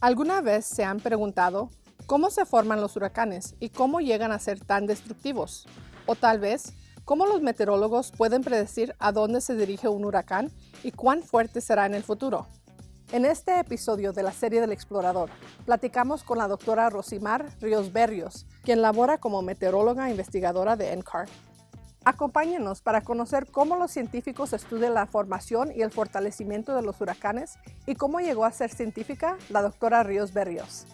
¿Alguna vez se han preguntado cómo se forman los huracanes y cómo llegan a ser tan destructivos? O tal vez, ¿cómo los meteorólogos pueden predecir a dónde se dirige un huracán y cuán fuerte será en el futuro? En este episodio de la serie del explorador, platicamos con la doctora Rosimar Ríos Berrios, quien labora como meteoróloga investigadora de NCAR. Acompáñenos para conocer cómo los científicos estudian la formación y el fortalecimiento de los huracanes y cómo llegó a ser científica la doctora Ríos Berrios.